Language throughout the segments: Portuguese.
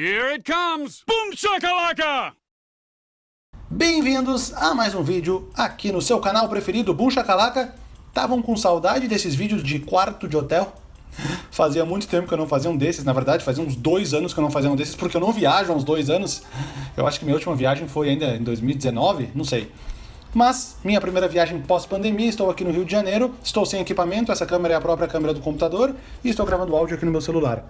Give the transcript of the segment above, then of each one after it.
Here it comes! Boom shakalaka! Bem-vindos a mais um vídeo aqui no seu canal preferido, Boom Shakalaka. Estavam com saudade desses vídeos de quarto de hotel? Fazia muito tempo que eu não fazia um desses, na verdade, fazia uns dois anos que eu não fazia um desses, porque eu não viajo há uns dois anos. Eu acho que minha última viagem foi ainda em 2019, não sei. Mas, minha primeira viagem pós-pandemia, estou aqui no Rio de Janeiro, estou sem equipamento, essa câmera é a própria câmera do computador, e estou gravando áudio aqui no meu celular.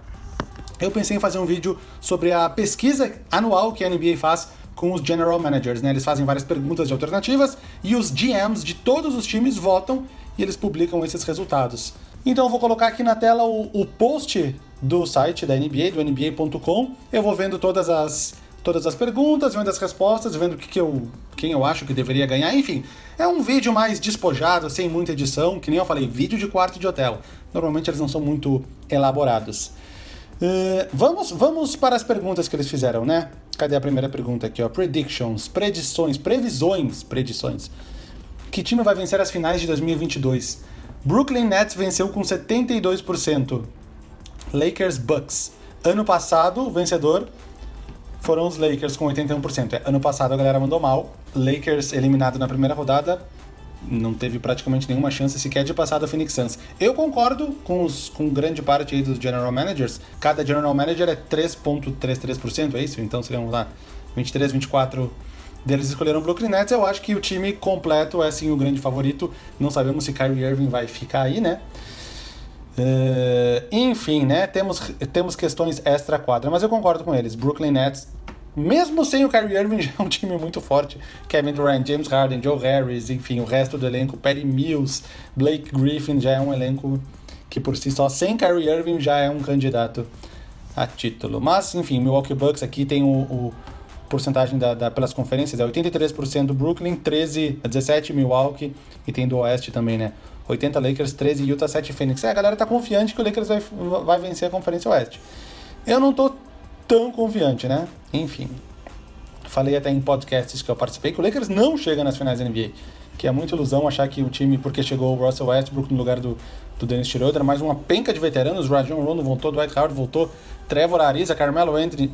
Eu pensei em fazer um vídeo sobre a pesquisa anual que a NBA faz com os General Managers, né? Eles fazem várias perguntas de alternativas e os GMs de todos os times votam e eles publicam esses resultados. Então eu vou colocar aqui na tela o, o post do site da NBA, do NBA.com. Eu vou vendo todas as, todas as perguntas, vendo as respostas, vendo que, que eu, quem eu acho que deveria ganhar, enfim. É um vídeo mais despojado, sem muita edição, que nem eu falei, vídeo de quarto de hotel. Normalmente eles não são muito elaborados. Uh, vamos, vamos para as perguntas que eles fizeram, né? Cadê a primeira pergunta aqui, ó? Predictions, predições, previsões, predições. Que time vai vencer as finais de 2022? Brooklyn Nets venceu com 72%. Lakers Bucks. Ano passado, o vencedor foram os Lakers com 81%. É, ano passado a galera mandou mal. Lakers eliminado na primeira rodada, não teve praticamente nenhuma chance sequer de passar do Phoenix Suns. Eu concordo com, os, com grande parte aí dos general managers. Cada general manager é 3.33%, é isso? Então seriam lá 23, 24 deles escolheram o Brooklyn Nets. Eu acho que o time completo é sim o grande favorito. Não sabemos se Kyrie Irving vai ficar aí, né? Uh, enfim, né? Temos, temos questões extra-quadra, mas eu concordo com eles. Brooklyn Nets mesmo sem o Kyrie Irving, já é um time muito forte. Kevin Durant, James Harden, Joe Harris, enfim, o resto do elenco, Patty Mills, Blake Griffin, já é um elenco que por si só, sem Kyrie Irving, já é um candidato a título. Mas, enfim, Milwaukee Bucks aqui tem o, o porcentagem da, da, pelas conferências, é 83% do Brooklyn, 13, 17 Milwaukee, e tem do Oeste também, né? 80 Lakers, 13 Utah, 7 Phoenix. É, a galera tá confiante que o Lakers vai, vai vencer a Conferência Oeste. Eu não tô tão confiante, né? Enfim. Falei até em podcasts que eu participei que o Lakers não chega nas finais da NBA. Que é muita ilusão achar que o time, porque chegou o Russell Westbrook no lugar do, do Dennis Schroeder, mais uma penca de veteranos, Rajon Rondo voltou, Dwight Howard voltou, Trevor Ariza, Carmelo Anthony.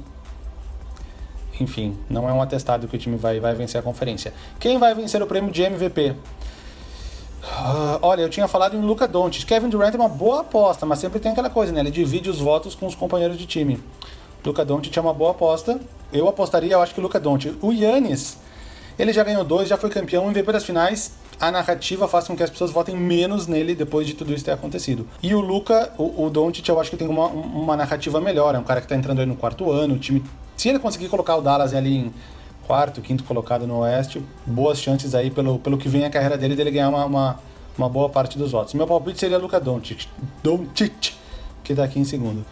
Enfim, não é um atestado que o time vai, vai vencer a conferência. Quem vai vencer o prêmio de MVP? Uh, ah, olha, eu tinha falado em Luca Doncic. Kevin Durant é uma boa aposta, mas sempre tem aquela coisa, né? Ele divide os votos com os companheiros de time. Luca Doncic é uma boa aposta. Eu apostaria, eu acho que o Luca Doncic. O Yannis, ele já ganhou dois, já foi campeão, MVP das finais. A narrativa faz com que as pessoas votem menos nele depois de tudo isso ter acontecido. E o Luca, o, o Doncic, eu acho que tem uma, uma narrativa melhor. É um cara que tá entrando aí no quarto ano. O time, se ele conseguir colocar o Dallas ali em quarto, quinto colocado no Oeste, boas chances aí pelo, pelo que vem a carreira dele dele ganhar uma, uma, uma boa parte dos votos. Meu palpite seria Luca Doncic, Doncic que tá aqui em segundo.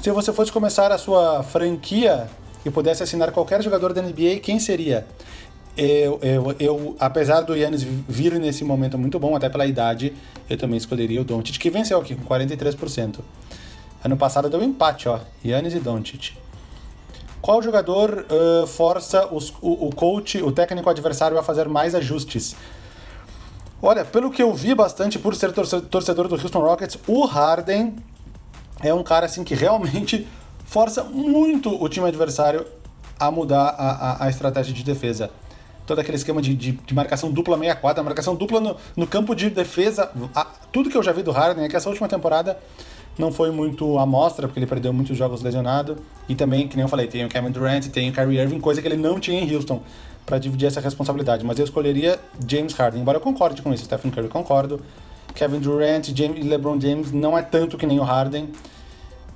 Se você fosse começar a sua franquia e pudesse assinar qualquer jogador da NBA, quem seria? Eu, eu, eu, apesar do Yannis vir nesse momento muito bom, até pela idade, eu também escolheria o Doncic, que venceu aqui com 43%. Ano passado deu um empate, ó, Yannis e Doncic. Qual jogador uh, força os, o, o coach, o técnico adversário a fazer mais ajustes? Olha, pelo que eu vi bastante por ser torcedor do Houston Rockets, o Harden é um cara assim que realmente força muito o time adversário a mudar a, a, a estratégia de defesa. Todo aquele esquema de, de, de marcação dupla meia quadra, marcação dupla no, no campo de defesa. A, tudo que eu já vi do Harden é que essa última temporada não foi muito amostra, porque ele perdeu muitos jogos lesionado. E também, que nem eu falei, tem o Kevin Durant, tem o Kyrie Irving, coisa que ele não tinha em Houston para dividir essa responsabilidade. Mas eu escolheria James Harden, embora eu concorde com isso. Stephen Curry concordo. Kevin Durant e LeBron James não é tanto que nem o Harden.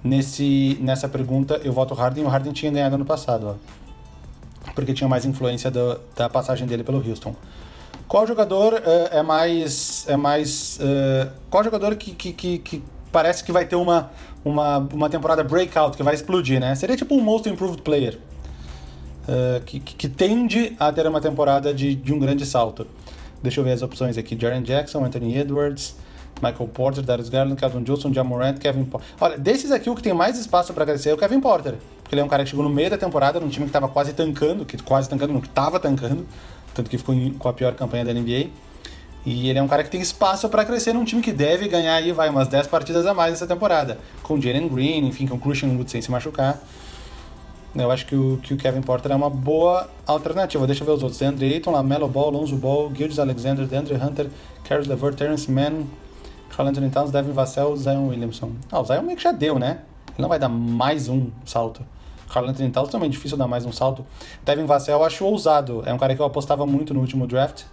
Nesse, nessa pergunta, eu voto Harden. O Harden tinha ganhado ano passado, ó, porque tinha mais influência do, da passagem dele pelo Houston. Qual jogador uh, é mais. É mais uh, qual jogador que, que, que, que, parece que vai ter uma, uma, uma temporada breakout, que vai explodir, né? Seria tipo um Most Improved Player. Uh, que, que, tende a ter uma temporada de, de um grande salto. Deixa eu ver as opções aqui: Jaren Jackson, Anthony Edwards, Michael Porter, Darius Garland, Calvin Johnson, Jamorant, Kevin Porter. Olha, desses aqui o que tem mais espaço para crescer é o Kevin Porter. Porque ele é um cara que chegou no meio da temporada num time que estava quase tancando, que quase tancando, não, que estava tancando, tanto que ficou com a pior campanha da NBA. E ele é um cara que tem espaço para crescer num time que deve ganhar aí, vai, umas 10 partidas a mais essa temporada. Com Jalen Green, enfim, com Christian Wood sem se machucar. Eu acho que o, que o Kevin Porter é uma boa alternativa. Deixa eu ver os outros. Andre Ayton, Lamelo Ball, Lonzo Ball, Gildes Alexander, DeAndre Hunter, Caris LeVert, Terrence Mann, Carl Anthony Towns, Devin Vassell, Zion Williamson. Ah, o Zion meio que já deu, né? Ele não vai dar mais um salto. Carl Anthony Towns também é difícil dar mais um salto. Devin Vassell eu acho ousado. É um cara que eu apostava muito no último draft.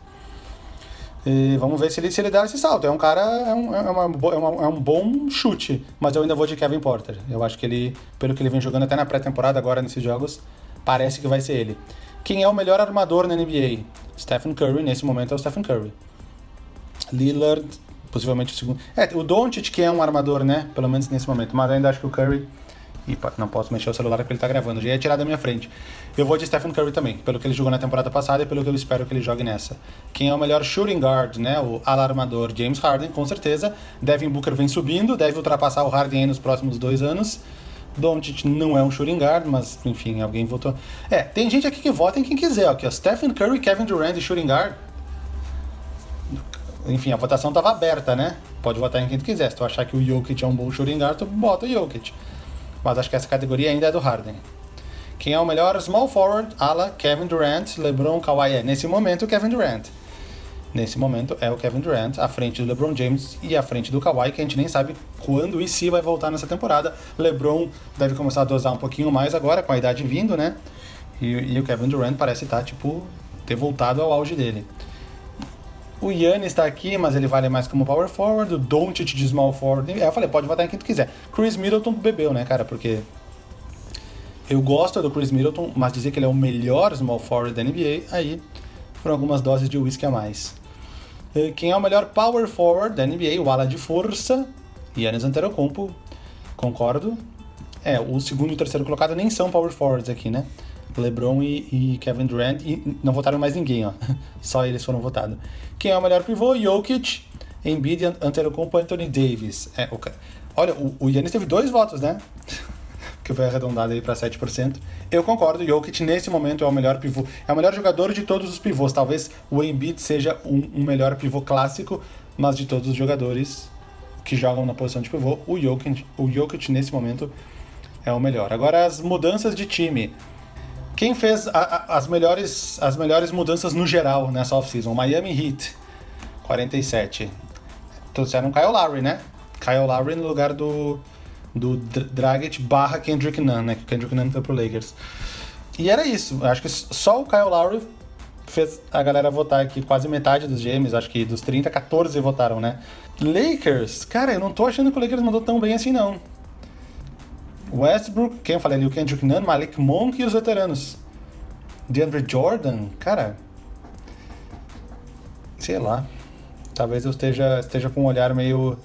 E vamos ver se ele, se ele dá esse salto. É um cara, é um, é, uma, é, uma, é um bom chute, mas eu ainda vou de Kevin Porter. Eu acho que ele, pelo que ele vem jogando até na pré-temporada agora nesses jogos, parece que vai ser ele. Quem é o melhor armador na NBA? Stephen Curry, nesse momento é o Stephen Curry. Lillard, possivelmente o segundo. É, o Doncic que é um armador, né? Pelo menos nesse momento, mas ainda acho que o Curry não posso mexer o celular porque ele tá gravando, já ia tirar da minha frente. Eu vou de Stephen Curry também, pelo que ele jogou na temporada passada e pelo que eu espero que ele jogue nessa. Quem é o melhor shooting guard, né? O alarmador James Harden, com certeza. Devin Booker vem subindo, deve ultrapassar o Harden nos próximos dois anos. Doncic não é um shooting guard, mas enfim, alguém votou. É, tem gente aqui que vota em quem quiser, aqui, ó. Stephen Curry, Kevin Durant e shooting guard. Enfim, a votação tava aberta, né? Pode votar em quem tu quiser. Se tu achar que o Jokic é um bom shooting guard, tu bota o Jokic mas acho que essa categoria ainda é do Harden. Quem é o melhor small forward? Ala, Kevin Durant, LeBron, Kawhi. É, nesse momento, Kevin Durant. Nesse momento é o Kevin Durant, à frente do LeBron James e à frente do Kawhi, que a gente nem sabe quando e se vai voltar nessa temporada. LeBron deve começar a dosar um pouquinho mais agora, com a idade vindo, né? E, e o Kevin Durant parece estar, tipo, ter voltado ao auge dele. O Yannis está aqui, mas ele vale mais como power forward. O Doncic de small forward. É, eu falei, pode votar em quem tu quiser. Chris Middleton bebeu, né, cara? Porque eu gosto do Chris Middleton, mas dizer que ele é o melhor small forward da NBA, aí foram algumas doses de whisky a mais. Quem é o melhor power forward da NBA? O ala de força, Yannis Antetokounmpo. Concordo. É, o segundo e o terceiro colocado nem são power forwards aqui, né? LeBron e, e, Kevin Durant, e não votaram mais ninguém, ó. Só eles foram votados. Quem é o melhor pivô? Jokic, Embiid, Antetokounmpo, Anthony Davis. É, olha, o, o Yannis teve dois votos, né? que foi arredondado aí para 7%. Eu concordo, Jokic nesse momento é o melhor pivô, é o melhor jogador de todos os pivôs. Talvez o Embiid seja um, um melhor pivô clássico, mas de todos os jogadores que jogam na posição de pivô, o Jokic, o Jokic nesse momento é o melhor. Agora as mudanças de time. Quem fez a, a, as, melhores, as melhores mudanças no geral nessa off-season? Miami Heat, 47. Trouxeram Kyle Lowry, né? Kyle Lowry no lugar do, do Dragic barra Kendrick Nunn, né? Que Kendrick Nunn foi pro Lakers. E era isso. Acho que só o Kyle Lowry fez a galera votar aqui, quase metade dos GMs, acho que dos 30, 14 votaram, né? Lakers, cara, eu não tô achando que o Lakers mandou tão bem assim, não. Westbrook, quem eu falei ali, o Kendrick Nunn, Malik Monk e os veteranos. DeAndre Jordan, cara. Sei lá. Talvez eu esteja, esteja com um olhar meio.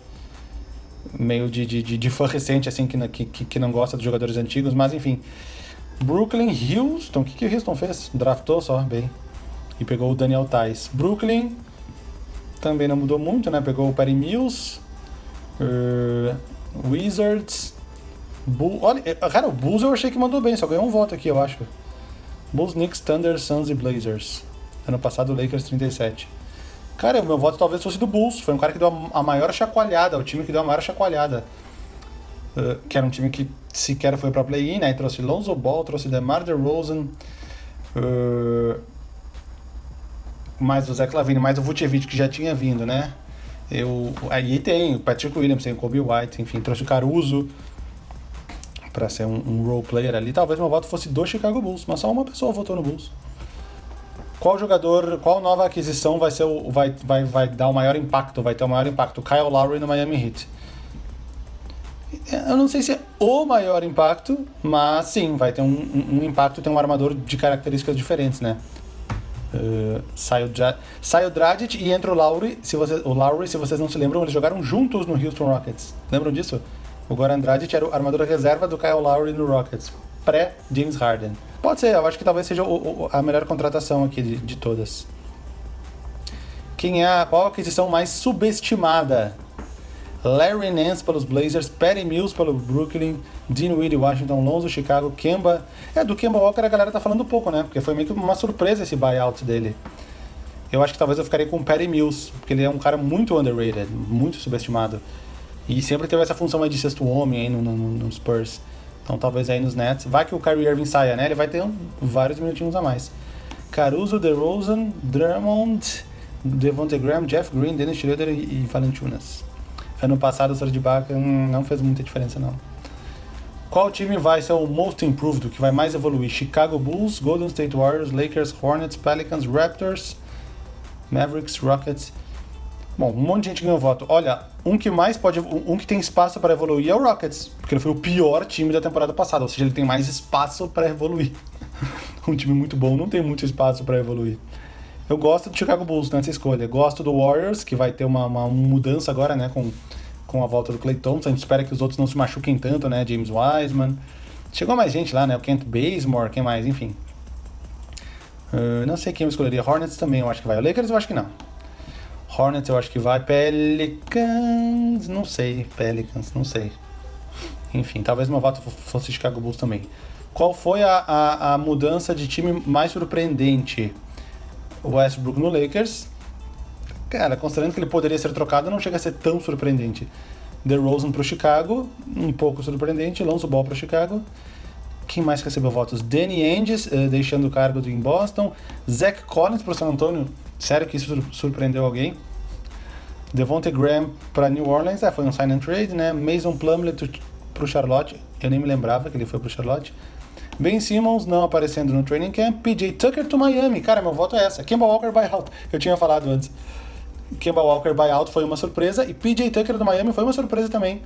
meio de, de, de, fã recente, assim, que, que, que não gosta dos jogadores antigos, mas enfim. Brooklyn, Houston, o que, que o Houston fez? Draftou só, bem. E pegou o Daniel Tais. Brooklyn também não mudou muito, né? Pegou o Perry Mills. Uh, Wizards. Bull, olha, eh, cara, o Bulls eu achei que mandou bem, só ganhou um voto aqui, eu acho. Bulls, Knicks, Thunder, Suns e Blazers. Ano passado, Lakers 37. Cara, o meu voto talvez fosse do Bulls. Foi um cara que deu a maior chacoalhada, o time que deu a maior chacoalhada. Uh, que era um time que sequer foi pra play-in, né? E trouxe Lonzo Ball, trouxe DeMar DeRozan. Uh, mais o Zach Lavine, mais o Vucevic, que já tinha vindo, né? Eu, aí tem o Patrick Williams, tem o Kobe White, enfim, trouxe o Caruso para ser um, um role player ali, talvez meu voto fosse do Chicago Bulls, mas só uma pessoa votou no Bulls. Qual jogador, qual nova aquisição vai ser o, vai, vai, vai dar o maior impacto, vai ter o maior impacto? Kyle Lowry no Miami Heat. Eu não sei se é o maior impacto, mas sim, vai ter um, um, um impacto, tem um armador de características diferentes, né? Uh, sai, o Dragic e entra o Lowry. Se você, o Lowry, se vocês não se lembram, eles jogaram juntos no Houston Rockets. Lembram disso? O Goran Dragic era o armador reserva do Kyle Lowry no Rockets, pré-James Harden. Pode ser, eu acho que talvez seja o, o, a melhor contratação aqui de, de todas. Quem é a, qual a aquisição mais subestimada? Larry Nance pelos Blazers, Patty Mills pelo Brooklyn, Dean Weedy, Washington, Lonzo, Chicago, Kemba. É, do Kemba Walker a galera tá falando pouco, né? Porque foi meio que uma surpresa esse buyout dele. Eu acho que talvez eu ficaria com o Patty Mills, porque ele é um cara muito underrated, muito subestimado. E sempre teve essa função de sexto homem aí no, no, no Spurs. Então talvez aí nos Nets. Vai que o Kyrie Irving saia, né? Ele vai ter um, vários minutinhos a mais. Caruso, DeRozan, Drummond, Devontae Graham, Jeff Green, Dennis Schroeder e, e Valanciunas. Ano passado o Serge Ibaka hum, não fez muita diferença não. Qual time vai ser o most improved, o que vai mais evoluir? Chicago Bulls, Golden State Warriors, Lakers, Hornets, Pelicans, Raptors, Mavericks, Rockets. Bom, um monte de gente ganhou voto. Olha, um que mais pode. Um que tem espaço para evoluir é o Rockets, porque ele foi o pior time da temporada passada, ou seja, ele tem mais espaço para evoluir. um time muito bom não tem muito espaço para evoluir. Eu gosto do Chicago Bulls nessa escolha. Gosto do Warriors, que vai ter uma, uma mudança agora, né, com com a volta do Clay Thompson. A gente espera que os outros não se machuquem tanto, né? James Wiseman. Chegou mais gente lá, né? O Kent Bazemore, quem mais? Enfim. Uh, não sei quem eu escolheria. Hornets também eu acho que vai. O Lakers eu acho que não. Hornets eu acho que vai. Pelicans, não sei. Pelicans, não sei. Enfim, talvez voto fosse Chicago Bulls também. Qual foi a, a, a mudança de time mais surpreendente? O Westbrook no Lakers, cara, considerando que ele poderia ser trocado, não chega a ser tão surpreendente. DeRozan para o Chicago, um pouco surpreendente. Lonzo Ball para Chicago. Quem mais recebeu votos? Danny Ainge, uh, deixando o cargo em Boston. Zach Collins para o San Antonio. Sério que isso surpreendeu alguém? Devontae Graham para New Orleans. É, foi um sign and trade, né? Mason Plumlee para o Charlotte. Eu nem me lembrava que ele foi para o Charlotte. Ben Simmons não aparecendo no training camp. PJ Tucker to Miami. Cara, meu voto é essa. Kemba Walker buyout. Eu tinha falado antes. Kemba Walker buyout foi uma surpresa e PJ Tucker do Miami foi uma surpresa também.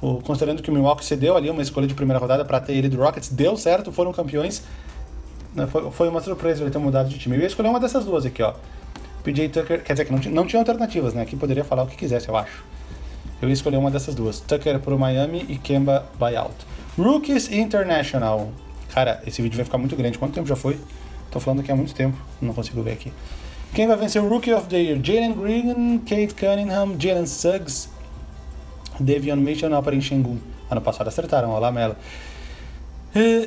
O, considerando que o Milwaukee cedeu ali uma escolha de primeira rodada para ter ele do Rockets, deu certo, foram campeões. Né, foi, uma surpresa ele ter mudado de time. Eu ia escolher uma dessas duas aqui, ó. PJ Tucker, quer dizer que não, não tinha alternativas, né? Aqui poderia falar o que quisesse, eu acho. Eu ia escolher uma dessas duas. Tucker pro Miami e Kemba buyout. Rookies International. Cara, esse vídeo vai ficar muito grande. Quanto tempo já foi? Tô falando aqui há muito tempo, não consigo ver aqui. Quem vai vencer o Rookie of the Year? Jalen Green, Kate Cunningham, Jalen Suggs, Devion Mitchell na Opera em Shengun. Ano passado acertaram, olha lá, Mela.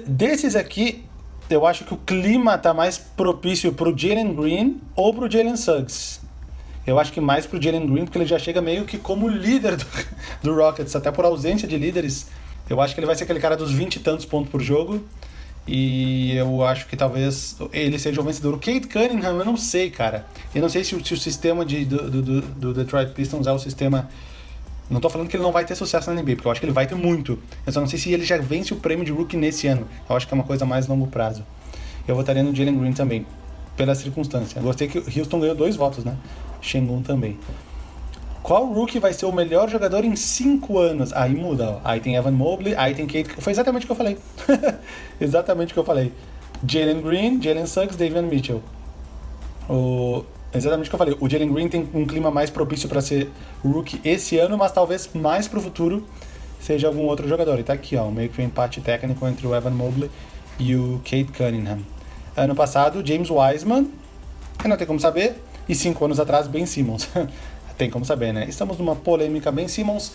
desses aqui, eu acho que o clima tá mais propício pro Jalen Green ou pro Jalen Suggs. Eu acho que mais pro Jalen Green, porque ele já chega meio que como líder do, do Rockets, até por ausência de líderes. Eu acho que ele vai ser aquele cara dos 20 e tantos pontos por jogo. E eu acho que talvez ele seja o vencedor. O Kate Cunningham, eu não sei, cara. Eu não sei se o, se o sistema de, do, do, do, Detroit Pistons é o sistema. Não tô falando que ele não vai ter sucesso na NBA, porque eu acho que ele vai ter muito. Eu só não sei se ele já vence o prêmio de rookie nesse ano. Eu acho que é uma coisa mais longo prazo. Eu votaria no Jalen Green também, pela circunstância. gostei que o Houston ganhou dois votos, né? Shengun também. Qual rookie vai ser o melhor jogador em 5 anos? Aí muda, ó. Aí tem Evan Mobley, aí tem Kate. Foi exatamente o que eu falei. exatamente o que eu falei. Jalen Green, Jalen Suggs, Davion Mitchell. O... Exatamente o que eu falei. O Jalen Green tem um clima mais propício para ser rookie esse ano, mas talvez mais pro futuro seja algum outro jogador. E tá aqui, ó, meio que um empate técnico entre o Evan Mobley e o Kate Cunningham. Ano passado, James Wiseman, não tem como saber, e cinco anos atrás, Ben Simmons. tem como saber, né? Estamos numa polêmica bem Simmons.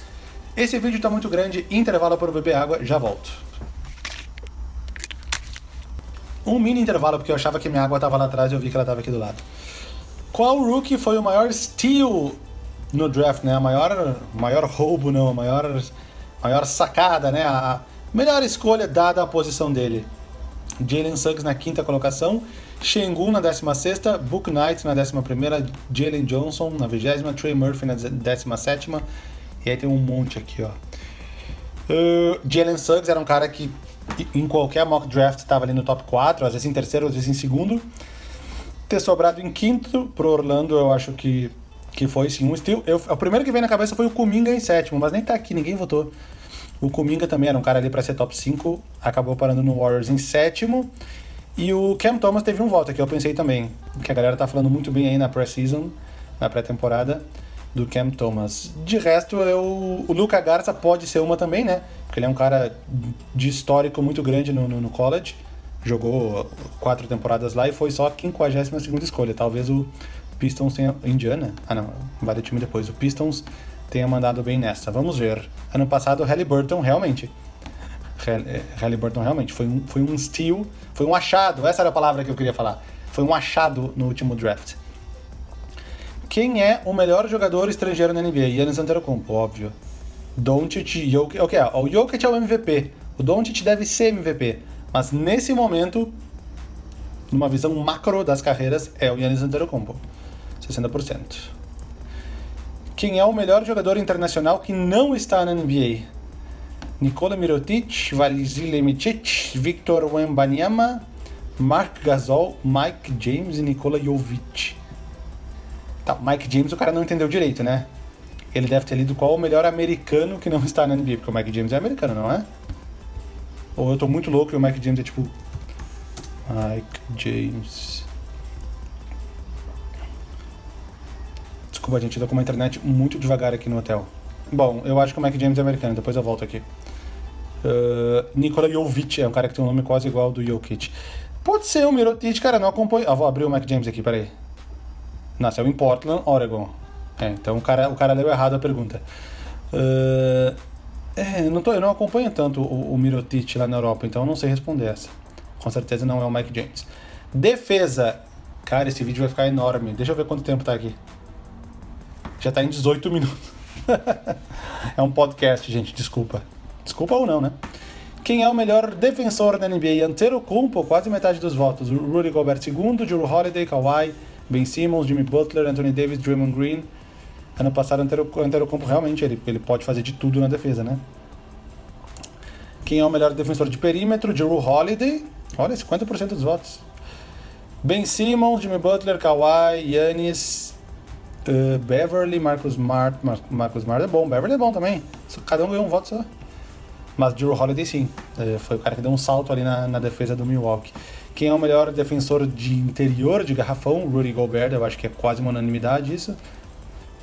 Esse vídeo está muito grande, intervalo para beber água, já volto. Um mini intervalo, porque eu achava que minha água estava lá atrás e eu vi que ela estava aqui do lado. Qual rookie foi o maior steal no draft, né? A maior, maior roubo, não, a maior, maior sacada, né? A melhor escolha dada à posição dele. Jalen Suggs na quinta colocação, Shengun na 16, Book Knight na 11, Jalen Johnson na 20, Trey Murphy na 17. E aí tem um monte aqui, ó. Uh, Jalen Suggs era um cara que em qualquer mock draft estava ali no top 4, às vezes em terceiro, às vezes em segundo. Ter sobrado em quinto pro Orlando, eu acho que, que foi sim um estilo. Eu, o primeiro que veio na cabeça foi o Kuminga em sétimo, mas nem tá aqui, ninguém votou. O Kuminga também era um cara ali para ser top 5, acabou parando no Warriors em sétimo. E o Cam Thomas teve um voto que eu pensei também, que a galera tá falando muito bem aí na pré-season, na pré-temporada, do Cam Thomas. De resto, eu, o Luca Garza pode ser uma também, né? Porque ele é um cara de histórico muito grande no, no, no college. Jogou quatro temporadas lá e foi só a 52 escolha. Talvez o Pistons tenha. Indiana? Ah, não, vai do time depois. O Pistons tenha mandado bem nessa. Vamos ver. Ano passado, o Halliburton realmente é, Halliburton realmente foi um, foi um steal, foi um achado, essa era a palavra que eu queria falar. Foi um achado no último draft. Quem é o melhor jogador estrangeiro na NBA? Yannis Antetokounmpo, óbvio. Doncic, Jokic, okay, o Jokic é o MVP. O Doncic deve ser MVP, mas nesse momento, numa visão macro das carreiras, é o Yannis Antetokounmpo, 60%. Quem é o melhor jogador internacional que não está na NBA? Nikola Mirotic, Vasily Micic, Victor Wembanyama, Mark Gasol, Mike James e Nikola Jovic. Tá, Mike James o cara não entendeu direito, né? Ele deve ter lido qual o melhor americano que não está na NBA, porque o Mike James é americano, não é? Ou eu tô muito louco e o Mike James é tipo. Mike James. Desculpa, gente, eu tô com uma internet muito devagar aqui no hotel. Bom, eu acho que o Mike James é americano, depois eu volto aqui. Uh, Nikola Jovic é um cara que tem um nome quase igual ao do Jokic. Pode ser o Mirotic, cara, não acompanho. Ah, vou abrir o Mike James aqui, peraí. Nasceu em Portland, Oregon. É, então o cara, o cara leu errado a pergunta. Uh, é, não tô, eu não acompanho tanto o, o Mirotic lá na Europa, então eu não sei responder essa. Com certeza não é o Mike James. Defesa. Cara, esse vídeo vai ficar enorme. Deixa eu ver quanto tempo tá aqui. Já tá em 18 minutos. é um podcast, gente, desculpa. Desculpa ou não, né? Quem é o melhor defensor da NBA? Antetokounmpo, quase metade dos votos. Rudy Gobert II, Drew Holiday, Kawhi, Ben Simmons, Jimmy Butler, Anthony Davis, Draymond Green. Ano passado, o Antetokounmpo realmente ele, ele pode fazer de tudo na defesa, né? Quem é o melhor defensor de perímetro? Drew Holiday. Olha, 50% dos votos. Ben Simmons, Jimmy Butler, Kawhi, Yannis, uh, Beverly, Marcus Smart. Mar Marcus Smart é bom, Beverly é bom também. Cada um ganhou um voto só. Mas Drew Holiday sim, uh, foi o cara que deu um salto ali na, na defesa do Milwaukee. Quem é o melhor defensor de interior, de garrafão? Rudy Gobert, eu acho que é quase uma unanimidade isso.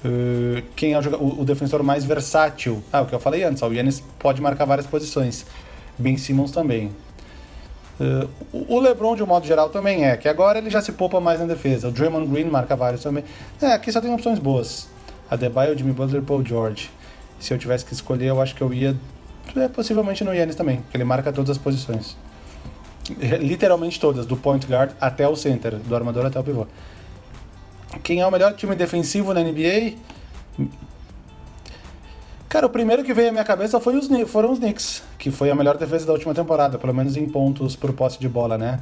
Uh, quem é o, o, defensor mais versátil? Ah, o que eu falei antes, o Yannis pode marcar várias posições. Ben Simmons também. Uh, o LeBron, de um modo geral, também é, que agora ele já se poupa mais na defesa. O Draymond Green marca vários também. É, aqui só tem opções boas. Adebayo, Jimmy Butler, Paul George. Se eu tivesse que escolher, eu acho que eu ia é, possivelmente no Yannis também, porque ele marca todas as posições. Literalmente todas, do point guard até o center, do armador até o pivô. Quem é o melhor time defensivo na NBA? Cara, o primeiro que veio à minha cabeça foi os, foram os Knicks, que foi a melhor defesa da última temporada, pelo menos em pontos por posse de bola, né?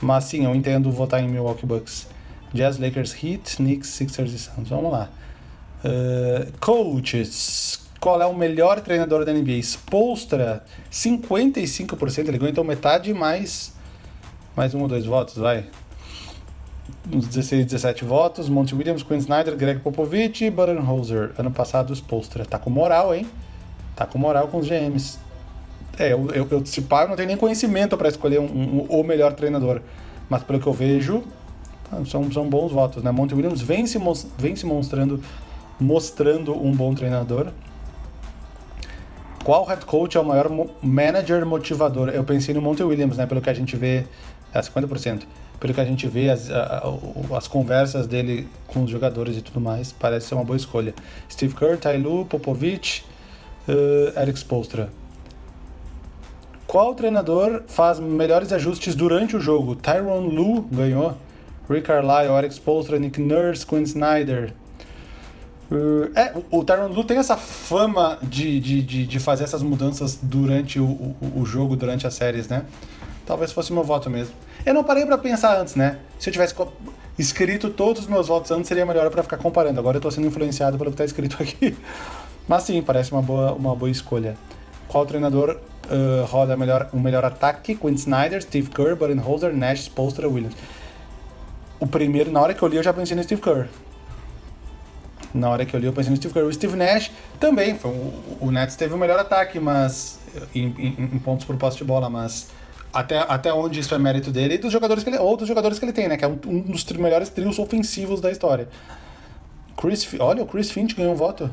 Mas sim, eu entendo votar em Milwaukee Bucks. Jazz, Lakers, Heat, Knicks, Sixers e Suns. Vamos lá. Uh, coaches. Qual é o melhor treinador da NBA? Spolstra, 55%. Ele ganhou então metade mais, mais um ou dois votos, vai uns 16, 17 votos. Monty Williams, Quinn Snyder, Greg Popovich e Budenholzer. Ano passado, os Postra. Tá com moral, hein? Tá com moral com os GMs. É, eu, eu, eu se eu não tenho nem conhecimento para escolher um, um, o melhor treinador. Mas pelo que eu vejo, são, são bons votos, né? Monty Williams vem se, vem se mostrando, mostrando um bom treinador. Qual head coach é o maior manager motivador? Eu pensei no Monty Williams, né? Pelo que a gente vê, é 50% pelo que a gente vê, as, as conversas dele com os jogadores e tudo mais, parece ser uma boa escolha. Steve Kerr, Lue, Popovich, uh, Eric Spolstra. Qual treinador faz melhores ajustes durante o jogo? Tyron Lue ganhou. Rick Carlisle, Eric Spolstra, Nick Nurse, Quinn Snyder. Uh, é, o Tyron Lue tem essa fama de, de, de, de, fazer essas mudanças durante o, o, o jogo, durante as séries, né? Talvez fosse meu voto mesmo. Eu não parei para pensar antes, né? Se eu tivesse escrito todos os meus votos antes, seria melhor para ficar comparando. Agora eu tô sendo influenciado pelo que tá escrito aqui. Mas sim, parece uma boa, uma boa escolha. Qual treinador uh, roda melhor, o melhor ataque? Quinn Snyder, Steve Kerr, Budenholzer, Nash, Spolstra, Williams. O primeiro, na hora que eu li, eu já pensei no Steve Kerr. Na hora que eu li, eu pensei no Steve Kerr. O Steve Nash também. Foi, o, o Nets teve o melhor ataque, mas em, em, em pontos por posse de bola, mas até, até onde isso é mérito dele e dos jogadores que ele, ou dos jogadores que ele tem, né? Que é um, um dos melhores trios ofensivos da história. Chris, olha, o Chris Finch ganhou um voto.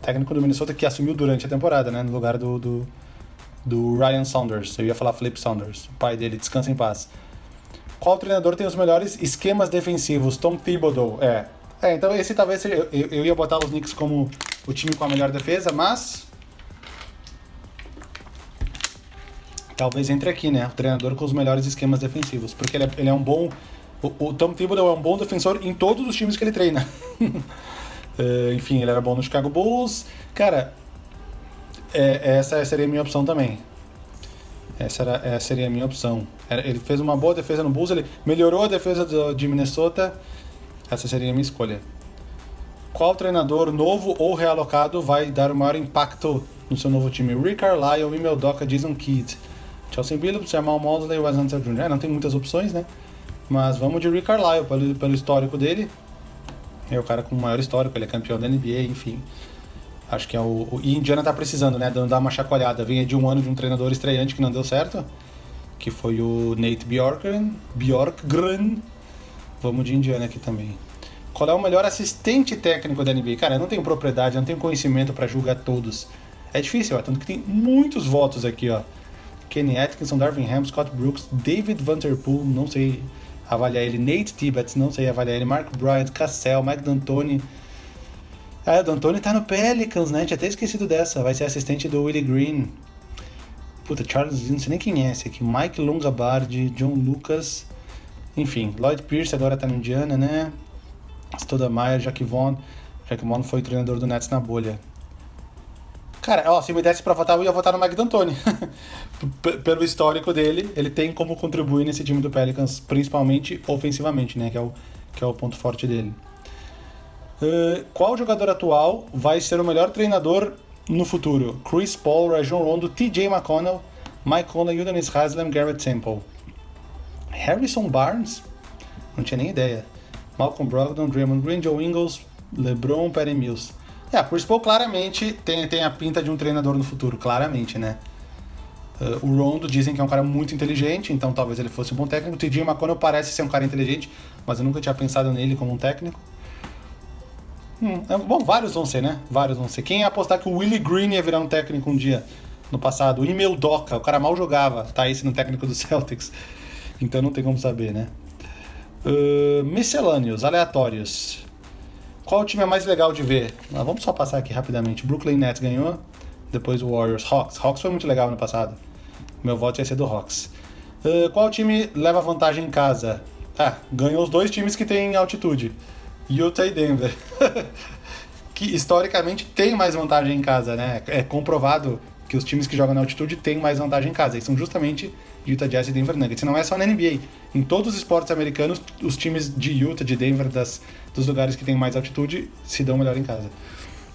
Técnico do Minnesota que assumiu durante a temporada, né? No lugar do, do, do Ryan Saunders. Eu ia falar Flip Saunders, o pai dele, descansa em paz. Qual treinador tem os melhores esquemas defensivos? Tom Thibodeau. É. É, então esse talvez seja. Eu, eu ia botar os Knicks como o time com a melhor defesa, mas talvez entre aqui, né? O treinador com os melhores esquemas defensivos. Porque ele é, ele é um bom. O, o Tom Thibodeau é um bom defensor em todos os times que ele treina. uh, enfim, ele era bom no Chicago Bulls. Cara, É, essa seria a minha opção também. Essa, era, essa seria a minha opção. Ele fez uma boa defesa no Bulls, ele melhorou a defesa do, de Minnesota. Essa seria a minha escolha. Qual treinador novo ou realocado vai dar o maior impacto no seu novo time? Rick Carlisle, Emil Doca, Jason Kidd, Chelsea Billups, Jamal Mosley, Wes Hunter Jr. É, não tem muitas opções, né? Mas vamos de Rick Carlisle, pelo, pelo histórico dele. É o cara com o maior histórico, ele é campeão da NBA, enfim. Acho que é o. o e Indiana tá precisando, né? Dar uma chacoalhada. Vinha de um ano de um treinador estreante que não deu certo. Que foi o Nate Bjorkgren. Bjorkgren. Vamos de Indiana aqui também. Qual é o melhor assistente técnico da NBA? Cara, eu não tenho propriedade, eu não tenho conhecimento para julgar todos. É difícil, ó. Tanto que tem muitos votos aqui, ó. Kenny Atkinson, Darvin Ham, Scott Brooks, David Vanderpool, não sei avaliar ele, Nate Tibbetts, não sei avaliar ele, Mark Bryant, Cassell, Mike D'Antoni, ah, o D'Antoni tá no Pelicans, né? Tinha até esquecido dessa. Vai ser assistente do Willie Green. Puta, Charles, não sei nem quem é esse aqui. Mike Longabardi, John Lucas. Enfim, Lloyd Pierce agora tá no Indiana, né? Stoudemire, Jack Vaughn. Jack Vaughn foi treinador do Nets na bolha. Cara, ó, se me desse pra votar, eu ia votar no Mike D'Antoni. Pelo histórico dele, ele tem como contribuir nesse time do Pelicans, principalmente ofensivamente, né? Que é o, que é o ponto forte dele. Uh, qual jogador atual vai ser o melhor treinador no futuro? Chris Paul, Rajon Rondo, TJ McConnell, Mike Conley, Udonis Haslem, Garrett Temple. Harrison Barnes? Não tinha nem ideia. Malcolm Brogdon, Draymond Green, Joe Ingles, LeBron, Perry Mills. É, Chris Paul claramente tem, tem a pinta de um treinador no futuro, claramente, né? Uh, o Rondo dizem que é um cara muito inteligente, então talvez ele fosse um bom técnico. O TJ McConnell parece ser um cara inteligente, mas eu nunca tinha pensado nele como um técnico. Hum, é, bom, vários vão ser, né? Vários vão ser. Quem ia apostar que o Willie Green ia virar um técnico um dia no passado? O Emil Doca, o cara mal jogava, tá esse no técnico do Celtics. Então não tem como saber, né? Uh, miscelâneos, aleatórios. Qual time é mais legal de ver? Ah, vamos só passar aqui rapidamente. Brooklyn Nets ganhou, depois o Warriors. Hawks. Hawks foi muito legal no passado. Meu voto ia ser do Hawks. Uh, qual time leva vantagem em casa? Ah, ganhou os dois times que têm altitude. Utah e Denver. que historicamente tem mais vantagem em casa, né? É comprovado que os times que jogam na altitude têm mais vantagem em casa. E são justamente Utah Jazz e Denver Nuggets. E não é só na NBA. Em todos os esportes americanos, os times de Utah, de Denver, das, dos lugares que têm mais altitude, se dão melhor em casa.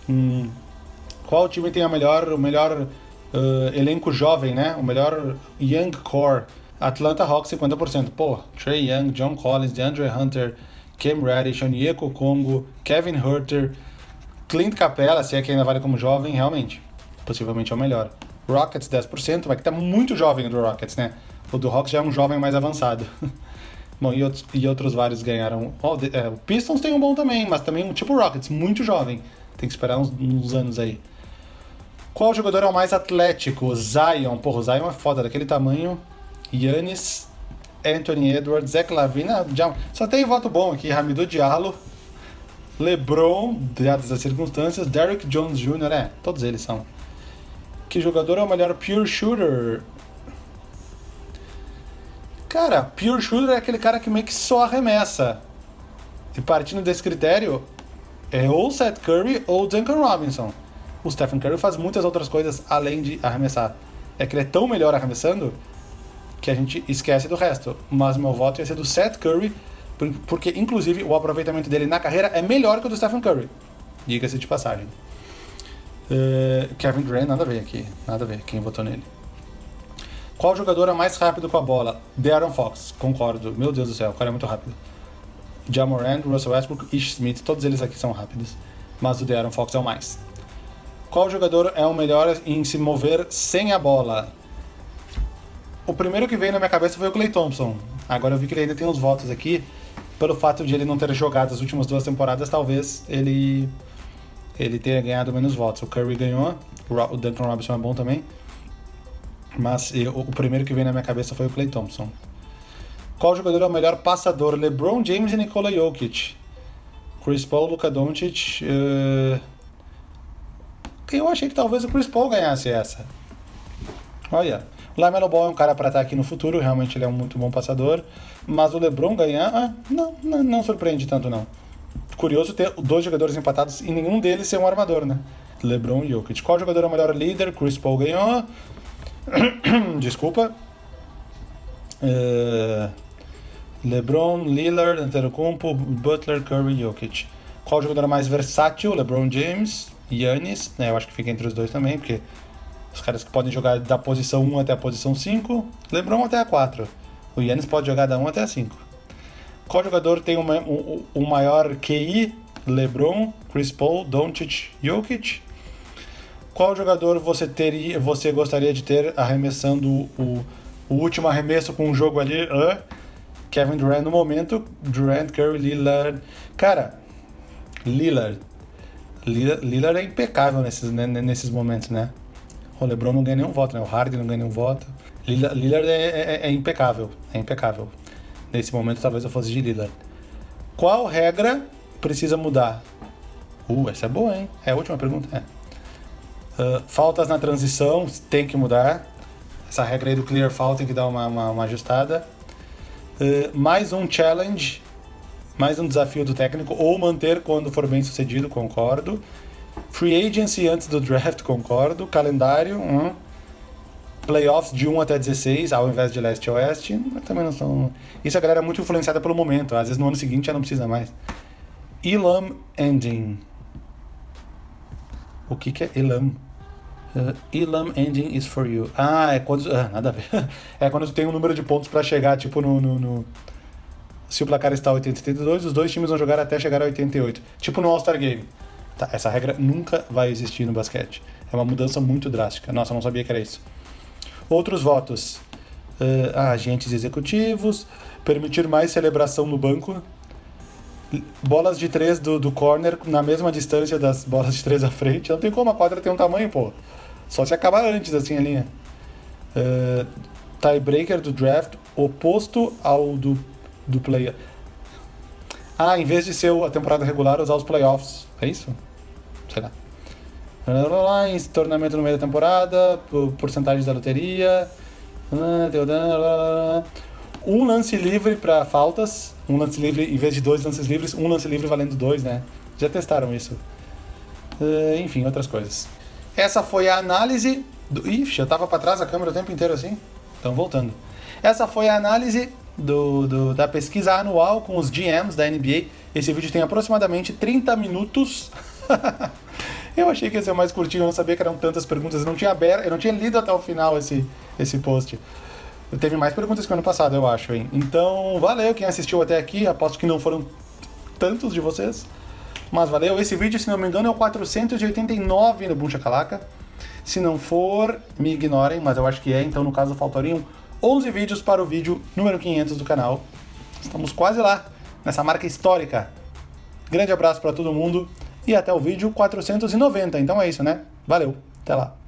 Hum, qual time tem a melhor, o melhor uh, elenco jovem, né? O melhor young core? Atlanta Hawks 50%. Pô, Trey Young, John Collins, DeAndre Hunter, Cam Reddish, Onyeko Congo, Kevin Herter, Clint Capella, se é que ainda vale como jovem, realmente, possivelmente é o melhor. Rockets 10%, vai que tá muito jovem do Rockets, né? O do Hawks já é um jovem mais avançado. Bom, e outros, e outros vários ganharam. Oh, é, o Pistons tem um bom também, mas também um tipo Rockets, muito jovem. Tem que esperar uns, uns anos aí. Qual jogador é o mais atlético? Zion. Porra, o Zion é foda, daquele tamanho. Yannis Anthony Edwards, Zach Lavine, já, só tem voto bom aqui, Hamidou Diallo, LeBron, dadas as circunstâncias, Derrick Jones Jr., é, todos eles são. Que jogador é o melhor pure shooter? Cara, pure shooter é aquele cara que meio que só arremessa. E partindo desse critério, é ou Seth Curry ou Duncan Robinson. O Stephen Curry faz muitas outras coisas além de arremessar. É que ele é tão melhor arremessando que a gente esquece do resto. Mas meu voto ia ser do Seth Curry, porque inclusive o aproveitamento dele na carreira é melhor que o do Stephen Curry. Diga-se de passagem. Uh, Kevin Durant, nada a ver aqui. Nada a ver quem votou nele. Qual jogador é mais rápido com a bola? Darren Fox, concordo. Meu Deus do céu, o cara é muito rápido. Jamorand, Russell Westbrook, Ish Smith, todos eles aqui são rápidos. Mas o Darren Fox é o mais. Qual jogador é o melhor em se mover sem a bola? o primeiro que veio na minha cabeça foi o Clay Thompson. Agora eu vi que ele ainda tem uns votos aqui. Pelo fato de ele não ter jogado as últimas duas temporadas, talvez ele ele tenha ganhado menos votos. O Curry ganhou, o Duncan Robinson é bom também. Mas o primeiro que veio na minha cabeça foi o Clay Thompson. Qual jogador é o melhor passador? LeBron James e Nikola Jokic. Chris Paul, Luka Doncic. Uh... Eu achei que talvez o Chris Paul ganhasse essa. Olha. O Lamelo Ball é um cara para estar aqui no futuro, realmente ele é um muito bom passador. Mas o LeBron ganhar, ah, não, não, não surpreende tanto não. Curioso ter dois jogadores empatados e nenhum deles ser um armador, né? LeBron e Jokic. Qual jogador é o melhor líder? Chris Paul ganhou. Desculpa. Uh, LeBron, Lillard, Antetokounmpo, Butler, Curry, Jokic. Qual jogador é mais versátil? LeBron James, Yannis, né? Eu acho que fica entre os dois também, porque os caras que podem jogar da posição 1 até a posição 5, LeBron até a 4. O Yannis pode jogar da 1 até a 5. Qual jogador tem o, o, o maior QI? LeBron, Chris Paul, Doncic, Jokic. Qual jogador você teria, você gostaria de ter arremessando o, o último arremesso com um jogo ali? Uh, Kevin Durant no momento, Durant, Curry, Lillard. Cara, Lillard. Lillard, é impecável nesses, né, nesses momentos, né? O LeBron não ganha nenhum voto, né? O Harden não ganha nenhum voto. Lillard, Lillard é, é, é impecável, é impecável. Nesse momento talvez eu fosse de Lillard. Qual regra precisa mudar? Uh, essa é boa, hein? É a última pergunta, é. Uh, faltas na transição tem que mudar. Essa regra aí do clear foul tem que dar uma, uma, uma ajustada. Uh, mais um challenge, mais um desafio do técnico, ou manter quando for bem sucedido, concordo. Free agency antes do draft, concordo. Calendário, hum. Playoffs de 1 até 16, ao invés de leste a oeste, também não são. Isso a galera é muito influenciada pelo momento, às vezes no ano seguinte já não precisa mais. Elam Ending. O que, que é Elam? Uh, Elam Ending is for you. Ah, é quando. Ah, nada a ver. é quando tu tem um número de pontos para chegar, tipo, no, no, no, Se o placar está 82, os dois times vão jogar até chegar a 88. Tipo no All-Star Game. Tá, essa regra nunca vai existir no basquete. É uma mudança muito drástica. Nossa, eu não sabia que era isso. Outros votos. Uh, agentes executivos. Permitir mais celebração no banco bolas de três do, do corner na mesma distância das bolas de três à frente. Não tem como a quadra ter um tamanho, pô. Só se acabar antes, assim, a linha. Uh, tiebreaker do draft oposto ao do, do play. Ah, em vez de ser a temporada regular, usar os playoffs. É isso? Sei lá. Lines, torneamento no meio da temporada, porcentagem da loteria. Um lance livre para faltas, um lance livre, em vez de dois lances livres, um lance livre valendo dois, né? Já testaram isso. Enfim, outras coisas. Essa foi a análise do... Ixi, eu tava para trás a câmera o tempo inteiro assim. Então, voltando. Essa foi a análise do, do, da pesquisa anual com os GMs da NBA. Esse vídeo tem aproximadamente 30 minutos. eu achei que ia ser mais curtinho, eu não sabia que eram tantas perguntas. Eu não tinha, aberto, eu não tinha lido até o final esse, esse post. Teve mais perguntas que o ano passado, eu acho, hein? Então, valeu quem assistiu até aqui. Aposto que não foram tantos de vocês. Mas valeu. Esse vídeo, se não me engano, é o 489 no Buncha Calaca. Se não for, me ignorem, mas eu acho que é. Então, no caso, faltariam 11 vídeos para o vídeo número 500 do canal. Estamos quase lá, nessa marca histórica. Grande abraço para todo mundo e até o vídeo 490. Então é isso, né? Valeu, até lá.